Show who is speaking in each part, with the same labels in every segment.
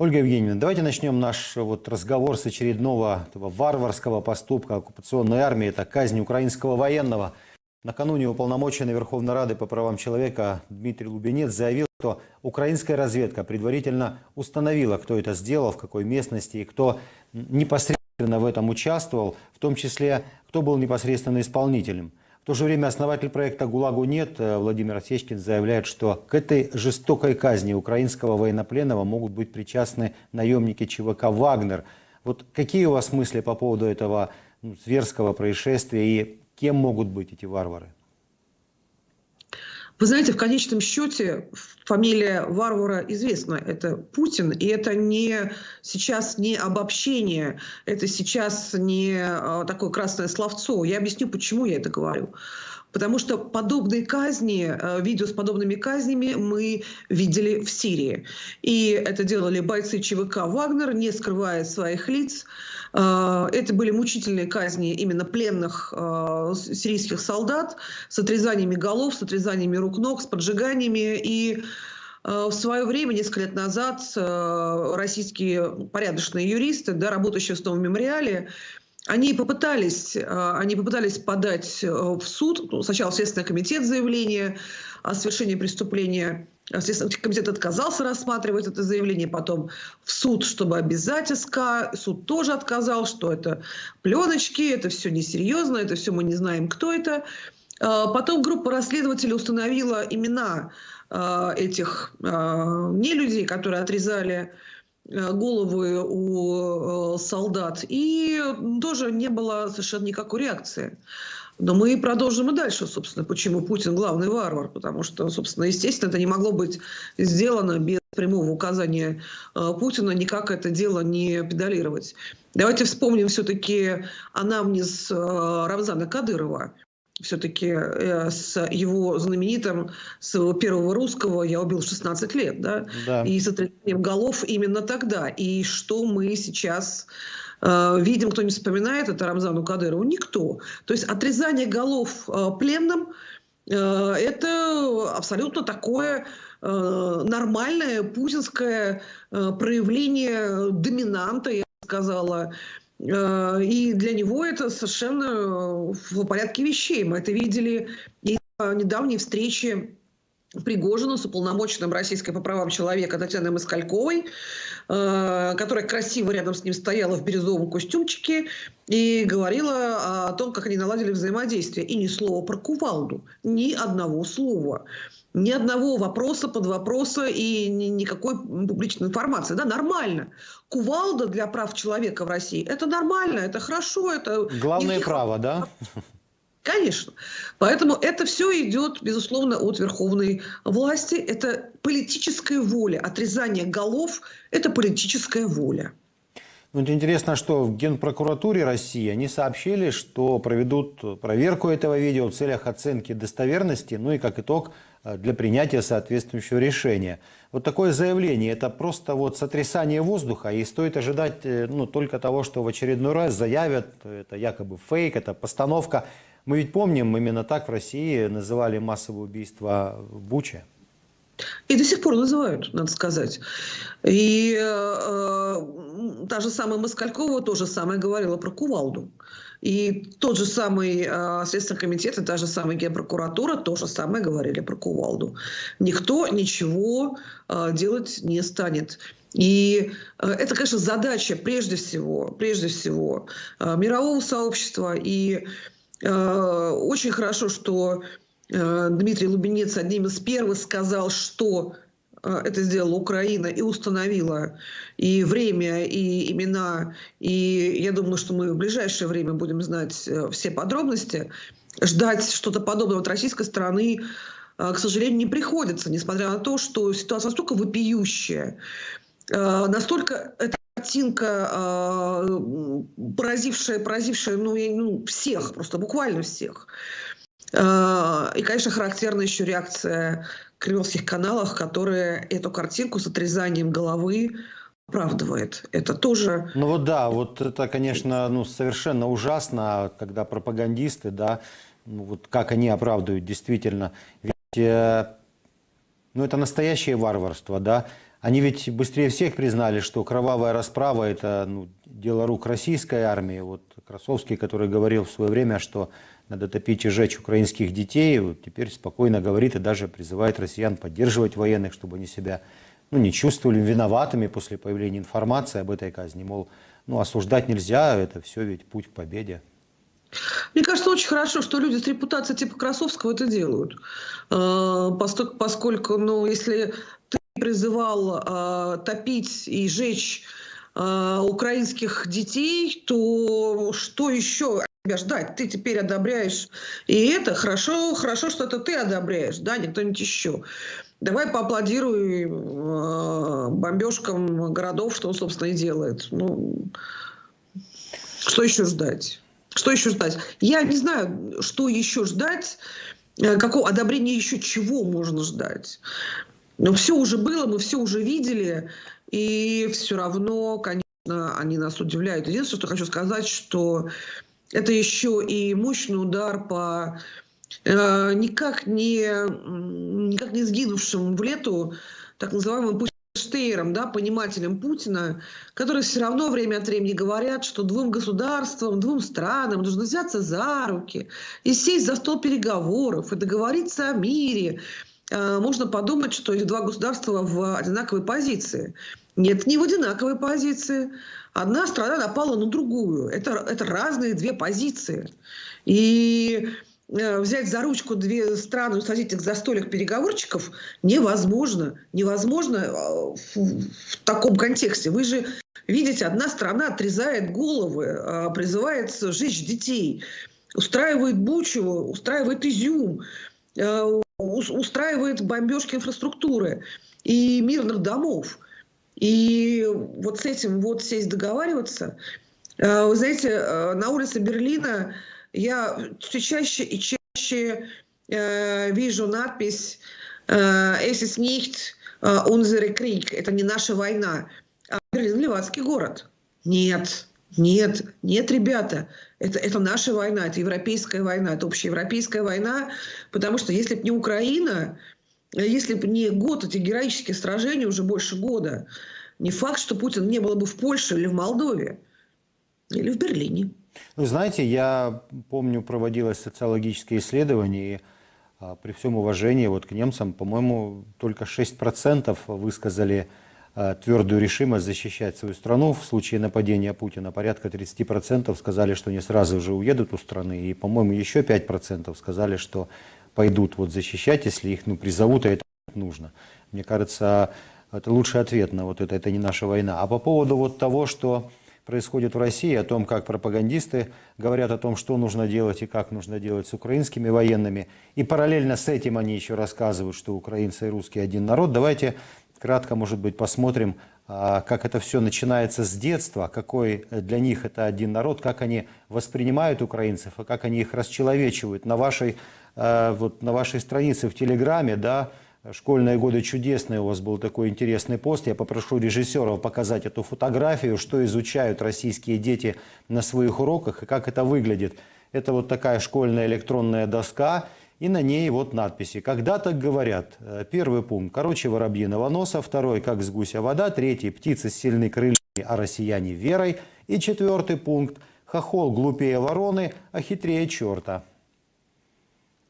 Speaker 1: Ольга Евгеньевна, давайте начнем наш вот разговор с очередного этого варварского поступка оккупационной армии. Это казнь украинского военного. Накануне уполномоченный Верховной Рады по правам человека Дмитрий Лубенец заявил, что украинская разведка предварительно установила, кто это сделал, в какой местности и кто непосредственно в этом участвовал, в том числе, кто был непосредственно исполнителем. В то же время основатель проекта «ГУЛАГу нет» э, Владимир Осечкин заявляет, что к этой жестокой казни украинского военнопленного могут быть причастны наемники ЧВК «Вагнер». Вот какие у вас мысли по поводу этого ну, зверского происшествия и кем могут быть эти варвары?
Speaker 2: Вы знаете, в конечном счете фамилия варвара известна. Это Путин, и это не сейчас не обобщение, это сейчас не а, такое красное словцо. Я объясню, почему я это говорю. Потому что подобные казни, э, видео с подобными казнями мы видели в Сирии. И это делали бойцы ЧВК «Вагнер», не скрывая своих лиц. Э, это были мучительные казни именно пленных э, сирийских солдат с отрезаниями голов, с отрезаниями рук-ног, с поджиганиями. И в свое время, несколько лет назад, российские порядочные юристы, да, работающие в новом мемориале, они попытались, э, они попытались подать э, в суд, ну, сначала Следственный комитет заявление о совершении преступления, Следственный комитет отказался рассматривать это заявление, потом в суд, чтобы обязать СК, суд тоже отказал, что это пленочки, это все несерьезно, это все мы не знаем, кто это. Э, потом группа расследователей установила имена этих нелюдей, которые отрезали головы у э, солдат, и тоже не было совершенно никакой реакции. Но мы продолжим и дальше, собственно, почему Путин главный варвар, потому что, собственно, естественно, это не могло быть сделано без прямого указания э, Путина, никак это дело не педалировать. Давайте вспомним все-таки анамнез Рамзана Кадырова, все-таки э, с его знаменитым, с его первого русского «Я убил 16 лет», да? да. И с отрезанием голов именно тогда. И что мы сейчас э, видим, кто не вспоминает это Рамзану Кадырову? Никто. То есть отрезание голов э, пленным э, – это абсолютно такое э, нормальное путинское э, проявление доминанта, я сказала, и для него это совершенно в порядке вещей. Мы это видели и недавней встрече Пригожина с уполномоченным российской по правам человека Татьяной Москальковой, э, которая красиво рядом с ним стояла в бирюзовом костюмчике и говорила о том, как они наладили взаимодействие. И ни слова про кувалду, ни одного слова ни одного вопроса под вопроса и ни, никакой публичной информации. Да, нормально. Кувалда для прав человека в России – это нормально, это хорошо. Это
Speaker 1: Главное право, да?
Speaker 2: Конечно. Поэтому это все идет, безусловно, от верховной власти. Это политическая воля. Отрезание голов – это политическая воля.
Speaker 1: Ну, интересно, что в Генпрокуратуре России они сообщили, что проведут проверку этого видео в целях оценки достоверности, ну и как итог для принятия соответствующего решения. Вот такое заявление – это просто вот сотрясание воздуха, и стоит ожидать э, ну, только того, что в очередной раз заявят, это якобы фейк, это постановка. Мы ведь помним, именно так в России называли массовое убийство в Буче.
Speaker 2: И до сих пор называют, надо сказать. И э, та же самая Москалькова тоже самое говорила про кувалду. И тот же самый э, Следственный комитет и та же самая Генпрокуратура тоже самое говорили про кувалду. Никто ничего э, делать не станет. И э, это, конечно, задача прежде всего, прежде всего э, мирового сообщества. И э, очень хорошо, что Дмитрий Лубенец одним из первых сказал, что это сделала Украина и установила и время, и имена. И я думаю, что мы в ближайшее время будем знать э, все подробности. Ждать что-то подобного от российской стороны, к сожалению, не приходится, несмотря на то, что ситуация настолько вопиющая, настолько эта картинка, поразившая, поразившая ну, ну, всех, просто буквально всех. А, и, конечно, характерна еще реакция кремлевских каналов, которые эту картинку с отрезанием головы оправдывает. Это тоже...
Speaker 1: Ну вот да, вот это, конечно, ну, совершенно ужасно, когда пропагандисты, да, ну, вот как они оправдывают действительно. Ведь э, ну, это настоящее варварство, да. Они ведь быстрее всех признали, что кровавая расправа – это ну, дело рук российской армии. Вот Красовский, который говорил в свое время, что надо топить и жечь украинских детей, вот теперь спокойно говорит и даже призывает россиян поддерживать военных, чтобы они себя ну, не чувствовали виноватыми после появления информации об этой казни. Мол, ну, осуждать нельзя, это все ведь путь к победе.
Speaker 2: Мне кажется, очень хорошо, что люди с репутацией типа Красовского это делают. Э, поскольку, ну, если ты призывал э, топить и жечь э, украинских детей, то что еще тебя ждать? Ты теперь одобряешь и это. Хорошо, хорошо, что это ты одобряешь, да, не кто-нибудь еще. Давай поаплодируй э, бомбежкам городов, что он, собственно, и делает. Ну, что еще ждать? Что еще ждать? Я не знаю, что еще ждать, э, какого одобрения еще чего можно ждать. Но все уже было, мы все уже видели, и все равно, конечно, они нас удивляют. Единственное, что хочу сказать, что это еще и мощный удар по Э, никак не, никак не сгинувшим в лету так называемым Штейром, да, понимателем Путина, которые все равно время от времени говорят, что двум государствам, двум странам нужно взяться за руки и сесть за стол переговоров и договориться о мире. Э, можно подумать, что эти два государства в одинаковой позиции. Нет, не в одинаковой позиции. Одна страна напала на другую. Это, это разные две позиции. И Э, взять за ручку две страны, усадить их за столик переговорщиков невозможно. Невозможно э, в, в таком контексте. Вы же видите, одна страна отрезает головы, призывает сжечь детей, устраивает бучу, устраивает изюм, устраивает бомбежки инфраструктуры и мирных домов. И вот с этим вот сесть договариваться. Вы знаете, на улице Берлина я все чаще и чаще э, вижу надпись «Es ist nicht unsere Krieg» – «Это не наша война», а Берлин – Ливадский город. Нет, нет, нет, ребята, это, это наша война, это европейская война, это общеевропейская война, потому что если бы не Украина, если бы не год эти героические сражения, уже больше года, не факт, что Путин не было бы в Польше или в Молдове, или в Берлине.
Speaker 1: Ну, знаете, я помню, проводилось социологическое исследование, и а, при всем уважении вот к немцам, по-моему, только 6% высказали твердую решимость защищать свою страну в случае нападения Путина. Порядка 30% сказали, что они сразу же уедут у страны. И, по-моему, еще 5% сказали, что пойдут вот защищать, если их ну, призовут, а это нужно. Мне кажется, это лучший ответ на вот это, это не наша война. А по поводу вот того, что происходит в России, о том, как пропагандисты говорят о том, что нужно делать и как нужно делать с украинскими военными. И параллельно с этим они еще рассказывают, что украинцы и русские один народ. Давайте кратко, может быть, посмотрим, а, как это все начинается с детства, какой для них это один народ, как они воспринимают украинцев, и как они их расчеловечивают. На вашей, а, вот, на вашей странице в Телеграме, да, Школьные годы чудесные, у вас был такой интересный пост. Я попрошу режиссеров показать эту фотографию, что изучают российские дети на своих уроках и как это выглядит. Это вот такая школьная электронная доска, и на ней вот надписи. Когда так говорят? Э, первый пункт. Короче, воробьиного носа. Второй. Как с гуся вода. Третий. Птицы сильны крыльями, а россияне верой. И четвертый пункт. Хохол глупее вороны, а хитрее черта.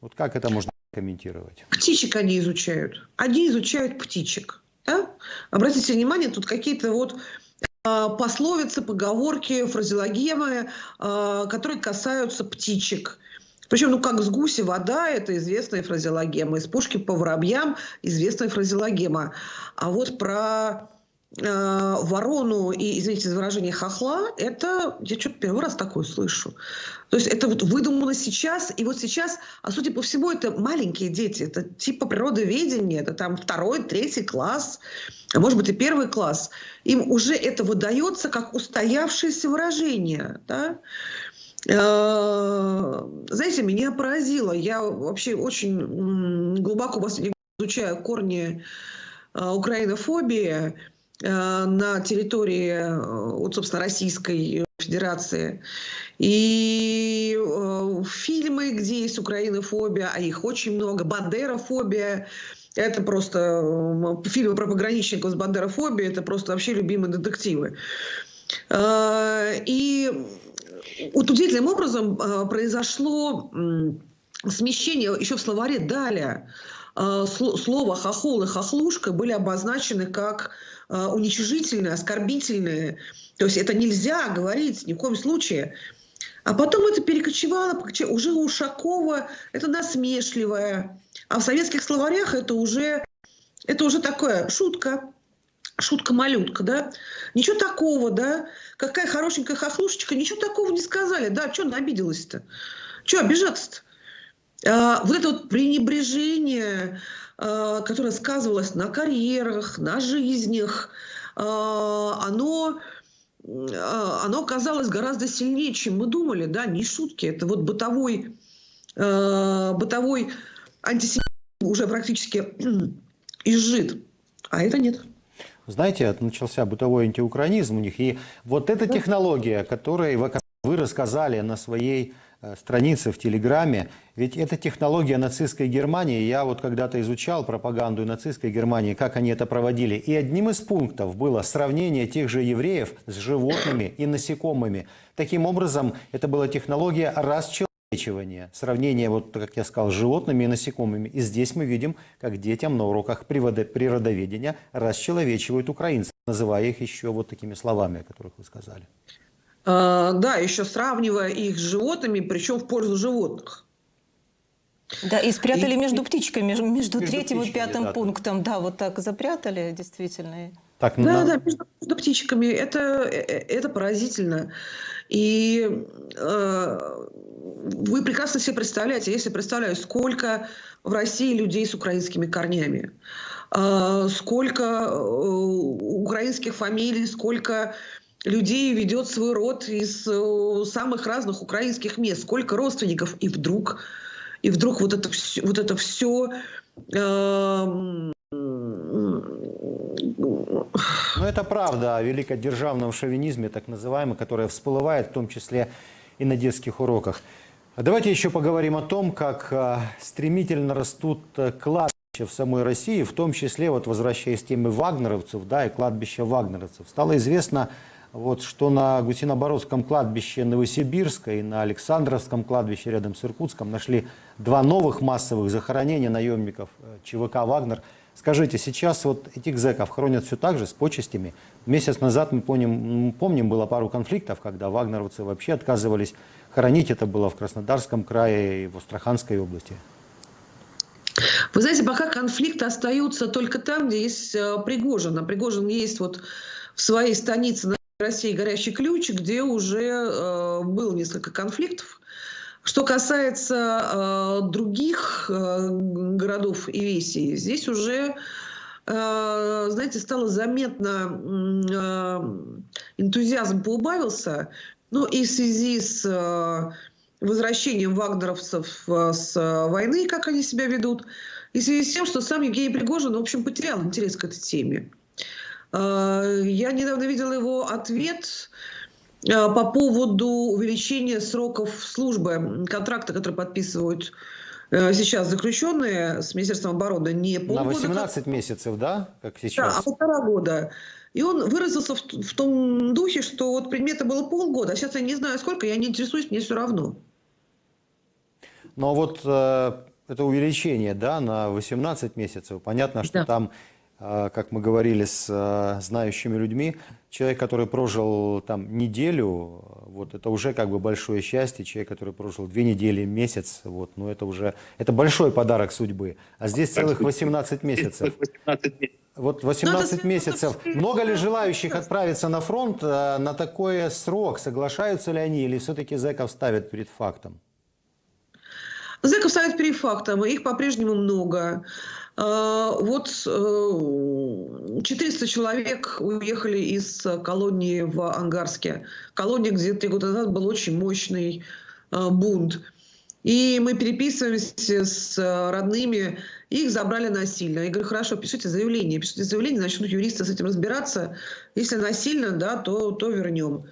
Speaker 1: Вот как это можно комментировать?
Speaker 2: Птичек они изучают. Они изучают птичек. Да? Обратите внимание, тут какие-то вот а, пословицы, поговорки, фразеологемы, а, которые касаются птичек. Причем, ну, как с гуси вода, это известная фразеологема. Из пушки по воробьям известная фразеологема. А вот про э, ворону и, извините за выражение, хохла, это я что-то первый раз такое слышу. То есть это вот выдумано сейчас, и вот сейчас, а судя по всему, это маленькие дети, это типа природоведения, это там второй, третий класс, а может быть и первый класс. Им уже это выдается как устоявшееся выражение, да? Э, знаете, меня поразило. Я вообще очень глубоко изучаю корни э, украинофобии. Э, на территории, вот, собственно, Российской Федерации. И фильмы, где есть украинофобия, а их очень много, бандерофобия, Это просто фильмы про пограничников с бандерофобией, это просто вообще любимые детективы. И вот удивительным образом а, произошло смещение еще в словаре «далее». Сло- Слово «хохол» и «хохлушка» были обозначены как а, уничижительные, оскорбительные. То есть это нельзя говорить ни в коем случае. А потом это перекочевало, уже у Ушакова это насмешливое. А в советских словарях это уже, это уже такое шутка, шутка-малютка, да? Ничего такого, да? Какая хорошенькая хохлушечка, ничего такого не сказали. Да, что она обиделась-то? Что обижаться-то? А, вот это вот пренебрежение, а, которое сказывалось на карьерах, на жизнях, а, оно, а, оно казалось гораздо сильнее, чем мы думали, да, не шутки, это вот бытовой, а, бытовой антисемитизм уже практически изжит, а это нет.
Speaker 1: Знаете, начался бытовой антиукраинизм у них. И вот эта технология, которой вы рассказали на своей э, странице в Телеграме, ведь это технология нацистской Германии. Я вот когда-то изучал пропаганду нацистской Германии, как они это проводили. И одним из пунктов было сравнение тех же евреев с животными и насекомыми. Таким образом, это была технология расчеловечивания. Сравнение, вот как я сказал, с животными и насекомыми. И здесь мы видим, как детям на уроках природоведения расчеловечивают украинцев, называя их еще вот такими словами, о которых вы сказали.
Speaker 2: А, Да, еще сравнивая их с животными, причем в пользу животных.
Speaker 3: Да, и спрятали
Speaker 2: И-
Speaker 3: между птичками, между, между третьим и пятым
Speaker 1: да.
Speaker 3: пунктом. Да, вот так запрятали, действительно.
Speaker 1: Так,
Speaker 2: Да,
Speaker 1: на-
Speaker 2: да, между, между птичками. Это, э, э, это поразительно. И э, вы прекрасно себе представляете, если представляю, сколько в России людей с украинскими корнями, э, сколько э, украинских фамилий, сколько людей ведет свой род из э, самых разных украинских мест, сколько родственников, и вдруг, и вдруг вот это все, вот это все
Speaker 1: Ну, это правда о великодержавном шовинизме, так называемый, которая всплывает в том числе и на детских уроках. Давайте еще поговорим о том, как а, стремительно растут а, кладбища в самой России, в том числе, вот возвращаясь к теме вагнеровцев, да, и кладбища вагнеровцев. Стало известно, вот, что на Гусинобородском кладбище Новосибирска и на Александровском кладбище рядом с Иркутском нашли два новых массовых захоронения наемников э, ЧВК «Вагнер». Скажите, сейчас вот этих зэков хоронят все так же, с почестями? Месяц назад, мы помним, помним, было пару конфликтов, когда вагнеровцы вообще отказывались хоронить. Это было в Краснодарском крае и в Астраханской области.
Speaker 2: Вы знаете, пока конфликты остаются только там, где есть э, Пригожин. А Пригожин есть вот в своей станице на России горящий ключ, где уже э, было несколько конфликтов. Что касается э, других э, городов и весей, здесь уже, э, знаете, стало заметно, э, энтузиазм поубавился. Ну и в связи с э, возвращением вагнеровцев э, с э, войны, как они себя ведут, и в связи с тем, что сам Евгений Пригожин, в общем, потерял интерес к этой теме. Э, Я недавно видела его ответ по поводу увеличения сроков службы, контракта, который подписывают э, сейчас заключенные с Министерством обороны, не
Speaker 1: На
Speaker 2: полгода, как-
Speaker 1: 18 месяцев, да, как
Speaker 2: да,
Speaker 1: сейчас?
Speaker 2: а полтора года. И он выразился в, в том духе, что вот предмета было полгода, а сейчас я не знаю сколько, я не интересуюсь, мне все равно.
Speaker 1: Но вот э, это увеличение да, на 18 месяцев, понятно, что
Speaker 2: Да.
Speaker 1: там, э, как мы говорили с э, знающими людьми, человек, который прожил там неделю, вот это уже как бы большое счастье, человек, который прожил две недели, месяц, вот, ну это уже, это большой подарок судьбы. А здесь целых 18 месяцев.
Speaker 4: 18 месяцев.
Speaker 1: Вот
Speaker 2: Ну,
Speaker 1: 18
Speaker 2: это-
Speaker 1: месяцев. Много ли желающих отправиться на фронт э, на такой срок? Соглашаются ли они или все-таки зэков ставят перед фактом?
Speaker 2: Зэков ставят перед фактом, их по-прежнему много. А, Вот э, 400 человек уехали из колонии в Ангарске. Колония, где три года назад был очень мощный э, бунт. И мы переписываемся с э, родными, их забрали насильно. Я говорю, хорошо, пишите заявление. Пишите заявление, начнут юристы с этим разбираться. Если насильно, да, то, то вернем.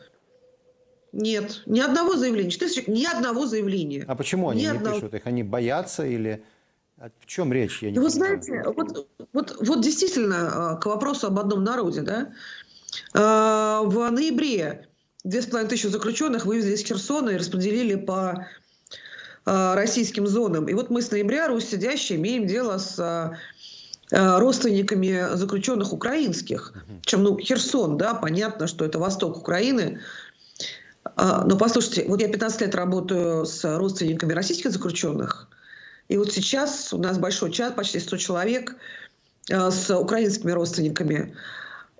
Speaker 2: Нет, ни одного заявления. 400 человек, ни одного заявления.
Speaker 1: А почему они
Speaker 2: Ни
Speaker 1: не
Speaker 2: одного.
Speaker 1: пишут их? Они боятся или О чем речь? Я не
Speaker 2: Ну, Вы знаете, вот, вот, вот действительно, э, к вопросу об одном народе, да, Э, в ноябре две с половиной тысячи заключенных вывезли из Херсона и распределили по российским зонам. И вот мы с ноября, Русь сидящие, имеем дело с родственниками заключенных украинских. Причем, ну, Херсон, да, понятно, что это восток Украины. А, Но послушайте, вот я 15 лет работаю с родственниками российских заключенных, и вот сейчас у нас большой чат, почти 100 человек э, с украинскими родственниками.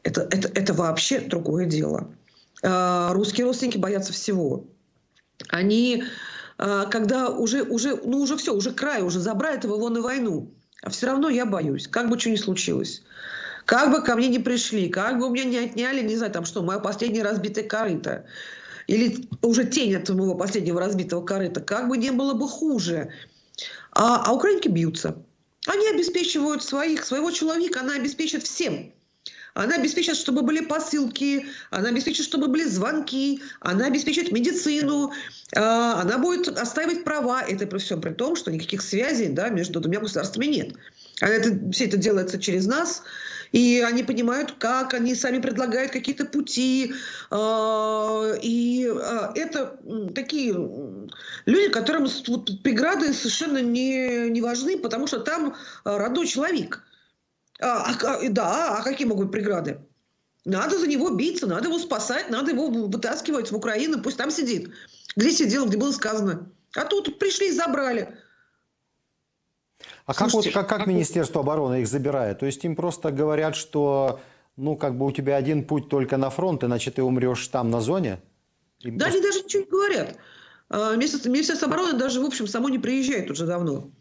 Speaker 2: Это, это, это вообще другое дело. Э, Русские родственники боятся всего. Они, э, когда уже, уже, ну уже все, уже край, уже забрали его вон и войну, а все равно я боюсь, как бы что ни случилось. Как бы ко мне не пришли, как бы у меня не отняли, не знаю, там что, мое последнее разбитое корыто. Или уже тень от моего последнего разбитого корыта. Как бы не было бы хуже. А, а украинки бьются. Они обеспечивают своих, своего человека, она обеспечит всем. Она обеспечит, чтобы были посылки, она обеспечит, чтобы были звонки, она обеспечит медицину, а, она будет оставить права. Это при всем при том, что никаких связей да, между двумя государствами нет. А это, все это делается через нас, и они понимают, как они сами предлагают какие-то пути. а, И а, это такие люди, которым преграды совершенно не, не важны, потому что там а, родной человек. А, да, а какие могут быть преграды? Надо за него биться, надо его спасать, надо его вы- вытаскивать в Украину, пусть там сидит. Где сидел, где было сказано. А тут пришли и забрали.
Speaker 1: А как, вот,
Speaker 2: Слушайте,
Speaker 1: как, как
Speaker 2: а-
Speaker 1: Министерство обороны их забирает? То есть им просто говорят, что ну как бы у тебя один путь только на фронт, иначе ты умрешь там на зоне? Им
Speaker 2: Да,
Speaker 1: просто-
Speaker 2: они даже ничего не говорят. А, Министерство, Министерство обороны даже, в общем, само не приезжает уже давно.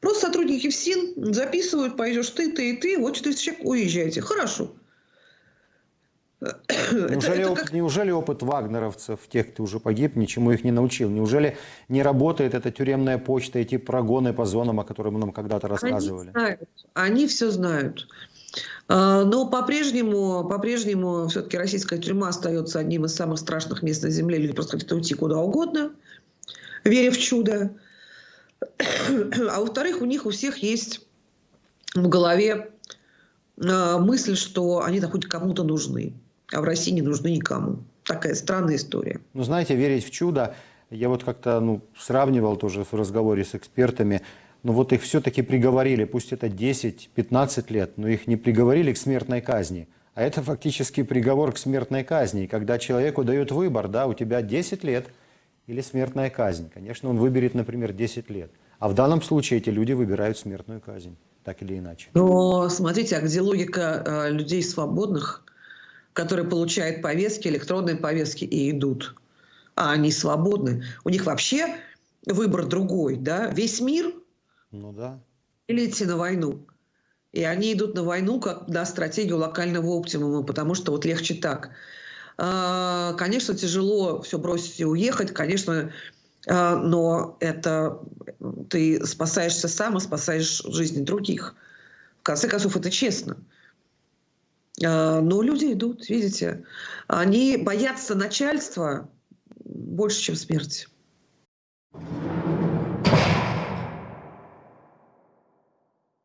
Speaker 2: Просто сотрудники ФСИН записывают, пойдешь ты, ты и ты, вот 400 человек, уезжайте. Хорошо. Это-
Speaker 1: Неужели,
Speaker 2: это
Speaker 1: опыт,
Speaker 2: как-
Speaker 1: неужели опыт вагнеровцев, тех, кто уже погиб, ничему их не научил? Неужели не работает эта тюремная почта, эти прогоны по зонам, о которых нам когда-то рассказывали?
Speaker 2: Они знают, они все знают. А, Но по-прежнему, по-прежнему все-таки российская тюрьма остается одним из самых страшных мест на Земле. Люди просто хотят уйти куда угодно, веря в чудо. А во-вторых, у них у всех есть в голове а, мысль, что они там хоть кому-то нужны, а в России не нужны никому. Такая странная история.
Speaker 1: Ну, знаете, верить в чудо, я вот как-то ну, сравнивал тоже в разговоре с экспертами, но вот их все-таки приговорили, пусть это 10-15 лет, но их не приговорили к смертной казни. А это фактически приговор к смертной казни. Когда человеку дают выбор, да, у тебя 10 лет или смертная казнь. Конечно, он выберет, например, 10 лет. А в данном случае эти люди выбирают смертную казнь, так или иначе.
Speaker 2: Но смотрите, а где логика э, людей свободных, которые получают повестки, электронные повестки и идут? А они свободны. У них вообще выбор другой, да? Весь мир
Speaker 1: Ну да.
Speaker 2: или идти на войну? И они идут на войну как на стратегию локального оптимума, потому что вот легче так. А, Конечно, тяжело все бросить и уехать, конечно, а, но это ты спасаешься сам и спасаешь жизни других. В конце концов, это честно. А, но люди идут, видите. Они боятся начальства больше, чем смерти.